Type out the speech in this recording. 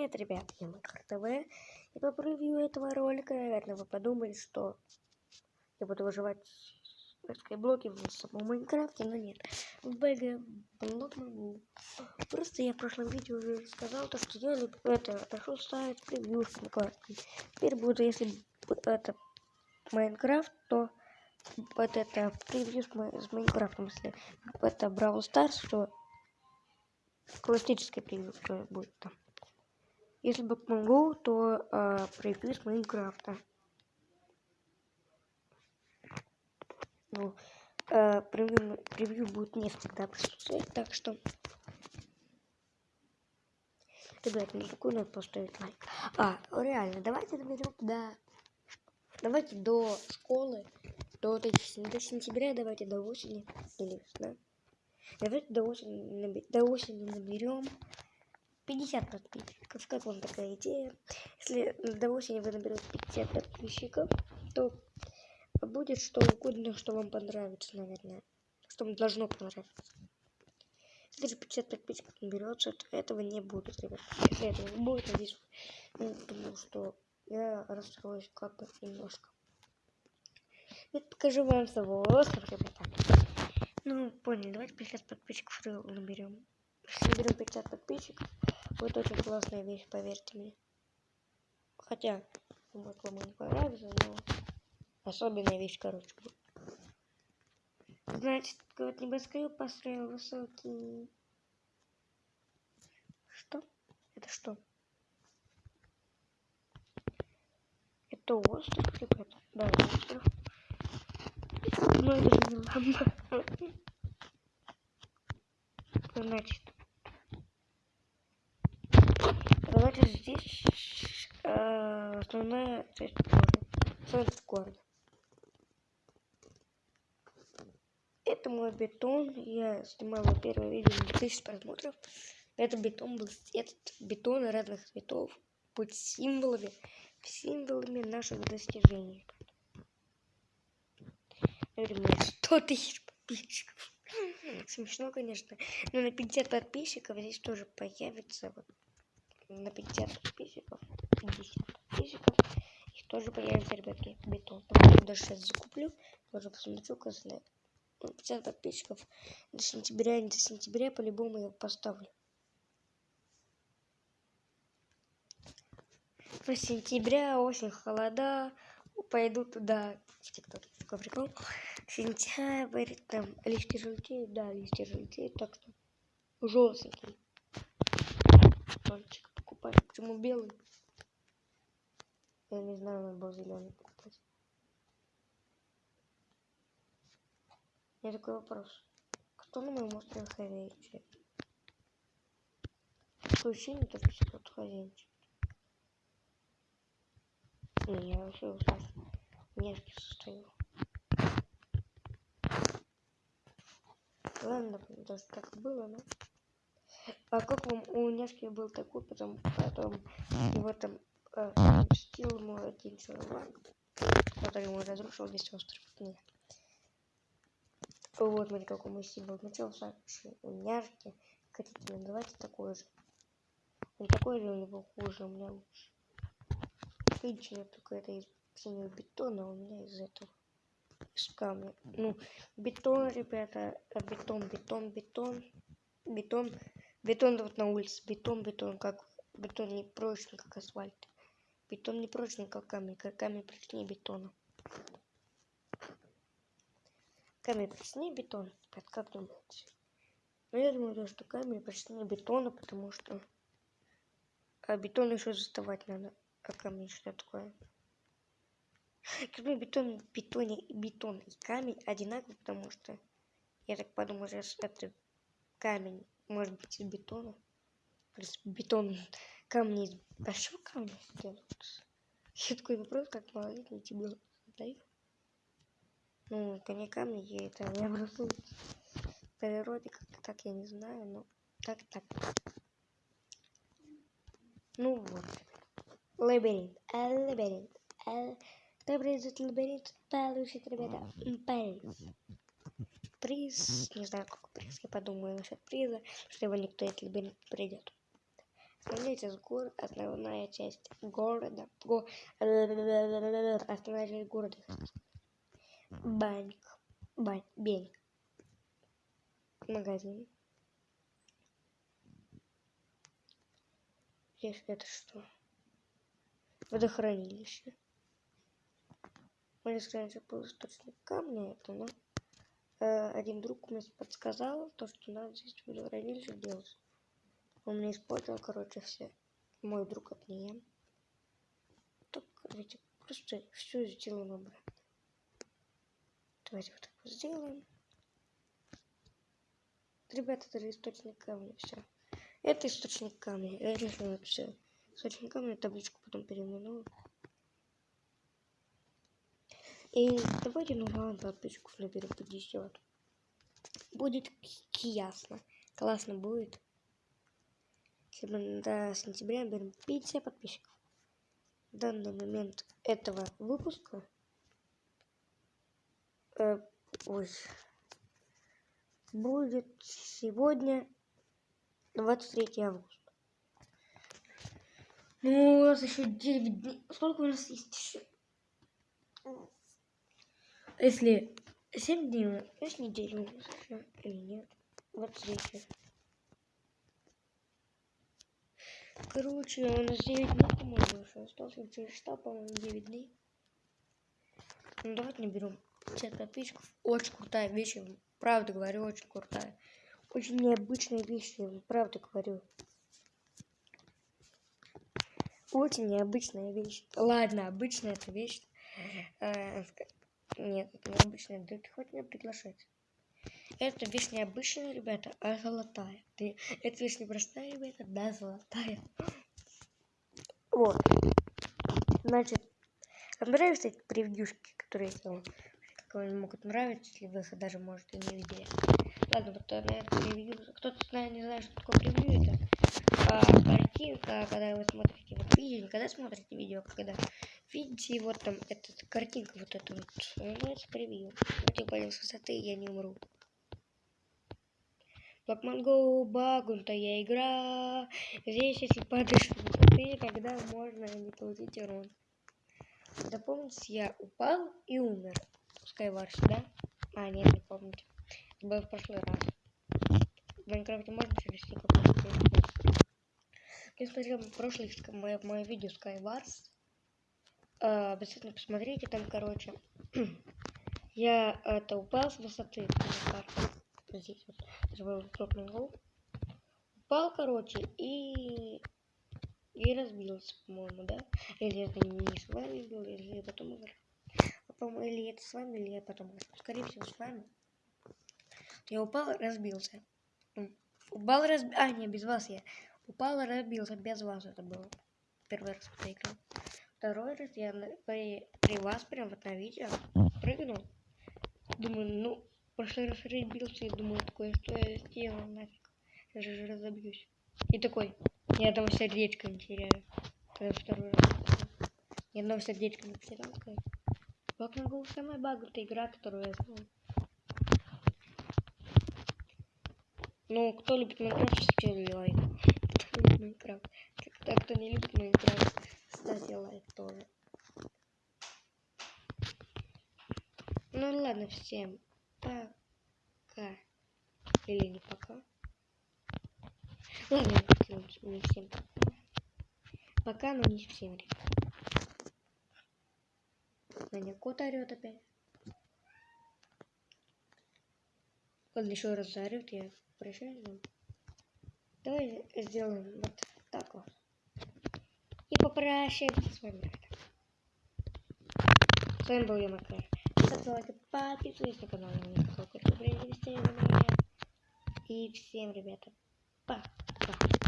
Привет, ребят, я Макар ТВ. И по превью этого ролика, наверное, вы подумали, что я буду выживать в скайблоке в самом Майнкрафте, но нет. В БГ, Blockman Go. Просто я в прошлом видео уже сказал, то, что я это отошел ставить превью с Майнкрафтом. Теперь буду, если это Майнкрафт, то вот это превью с, с Майнкрафтом, если это Brawl Stars, то классическое превью будет там. Если бы могу, то э, с Майнкрафта. Ну, э, превью, превью будет не всегда присутствовать, так что... Ребят, не какой надо поставить лайк. А, реально, давайте доберем до... Давайте до школы, до, до сентября, давайте до осени или весна. Давайте до осени, до осени наберем 50 подписчиков. Как вам такая идея? Если до осени вы наберете 50 подписчиков, то будет что угодно, что вам понравится, наверное. Что вам должно понравиться. Если же 50 подписчиков наберется, то этого не будет, ребят. Если этого не будет, надеюсь, потому что я расстроюсь как бы немножко. Я покажу вам свой остров, ребята. Ну, поняли, давайте 50 подписчиков наберем. Если наберем 50 подписчиков, будет очень классная вещь, поверьте мне. Хотя, может, вам не понравится, но особенная вещь, короче. Значит, вот небоскреб построил высокий. Что? Это что? Это остров, ребята? Да, остров. Ну, это же не ламба. Значит, давайте здесь э, основная часть города. Центр города. Это мой бетон. Я снимала первое видео на 2000 просмотров. Это бетон был этот бетон разных цветов. Быть символами, символами наших достижений. Наверное, 100 тысяч подписчиков. Смешно, конечно. Но на 50 подписчиков здесь тоже появится вот на 50 подписчиков. 50 подписчиков. Их тоже появится, ребятки, бетон. Я даже сейчас закуплю. Тоже посмотрю, классно. 50 подписчиков. До сентября, не до сентября, по-любому я поставлю. В сентября, осень, холода. Пойду туда, в ТикТоке. Такой прикол сентябрь, там листья желтеют, да, листья желтеют, так что желтенький. Тончик. Почему белый? Я не знаю, надо было зеленый покупать. У меня такой вопрос. Кто на моем острове хозяйничает? Такое ощущение, что все тут хозяйничает. Не, я вообще устал. Нежки состою. Ладно, даже так было, но... А как вам у Няшки был такой, потом, потом его там э, стил ему один чувак, который ему разрушил весь остров. Нет. Вот, смотри, какой мой символ. Начался у Няшки. Хотите называть такой же. Он такой же, у него хуже, у меня лучше. Видите, только это из синего бетона, а у меня из этого из камня. Ну, бетон, ребята, а бетон, бетон, бетон, бетон, бетон вот на улице, бетон, бетон, как бетон не прочный, как асфальт. Бетон не прочный, как камень, как камень прочнее бетона. Камень прочнее бетона, ребят, как думаете? Ну, я думаю, что камень прочнее бетона, потому что а бетон еще заставать надо, а камень что такое? Как бетон, бетоне, бетон и камень одинаковый, потому что я так подумал, что это камень может быть из бетона. Плюс бетон камни из большого камня сделают. Еще такой вопрос, как малолетний тебе задаю. Ну, коня камни, я это не образуют. В природе как так, я не знаю, но так, так. Ну вот. Лабиринт. Лабиринт. Кто придет в лабиринт, получит, ребята, приз. Приз, не знаю, какой приз, я подумаю насчет приза, что его никто этот лабиринт придет. Смотрите, с гор основная часть города. Го... Основная часть города. Банк. Бань. Бень. Магазин. Здесь это что? Водохранилище. Можно сказать, что был источник камня это, но один друг мне подсказал, то, что надо здесь водохранилище делать. Он мне использовал, короче, все. Мой друг от нее. Так, короче, просто все сделаем обратно. Давайте вот так вот сделаем. Ребята, это источник камня, все. Это источник камня. Я решил все. Источник камня табличку потом переименую. И давайте ну подписчиков наберем 50. Будет ясно. Классно будет. Если мы до сентября берем 50 подписчиков. В данный момент этого выпуска э, ой, будет сегодня 23 августа. Ну, у нас еще 9 дней. Сколько у нас есть еще? Если 7 дней, есть неделю или нет? 23. Короче, у нас 9 дней, по-моему, еще осталось. Через что, по-моему, 9 дней. Ну, давайте наберем 50 подписчиков. Очень крутая вещь, правда говорю, очень крутая. Очень необычная вещь, правда говорю. Очень необычная вещь. Ладно, обычная эта вещь. Нет, это необычная. Да ты хоть меня приглашать. Эта вещь необычная, ребята, а золотая. Ты, эта вещь не простая, ребята, да, золотая. Вот. Значит, вам нравятся эти превьюшки, которые я делал? Как вам могут нравиться, если вы их даже, может, и не видели. Ладно, вот на это превью. Кто-то знает, не знает, что такое превью. Это а, картинка, когда вы смотрите вот видео, не когда смотрите видео, а когда видите вот там эта картинка вот эта вот. Называется превью. Вот я понял с высоты, я не умру. Blackman Go, багунтая игра. Здесь, если падаешь с высоты, тогда можно не получить урон. Запомните, я упал и умер. Skywars, да? А, нет, не помните был в прошлый раз. В Майнкрафте можно через какой-то Я смотрел прошлый мое, мое видео Skywars. Обязательно посмотрите там, короче. я это упал с высоты здесь вот. Гол. Упал, короче, и и разбился, по-моему, да? Или это не с вами был, или я потом играл. По-моему, или это с вами, или я потом. Скорее всего, с вами. Я упал, разбился. Упал, раз... А, не, без вас я. Упал, разбился. Без вас это было. Первый раз проиграл. Второй раз я при, при вас прям вот на видео прыгнул. Думаю, ну, в прошлый раз разбился и думаю, такое, что я сделал нафиг. Я же разобьюсь. И такой, ни одного сердечка не теряю. Когда второй раз. Ни одного сердечка не потерял. Покнул самая багутая игра, которую я знаю. Ну, кто любит Майнкрафт, ставьте лайк. Кто любит Майнкрафт. Кто, кто не любит Майнкрафт, ставьте лайк тоже. Ну ладно, всем пока. Или не пока. Ладно, не всем пока. Пока, но не всем, ребят. Меня кот орет опять. Ладно, еще раз заорет, я прощаюсь. Давай сделаем вот так вот. Попрощаемся с вами. С вами был я, Макар. Ставьте лайк, подписывайтесь на канал, на времени И всем, ребята, пока.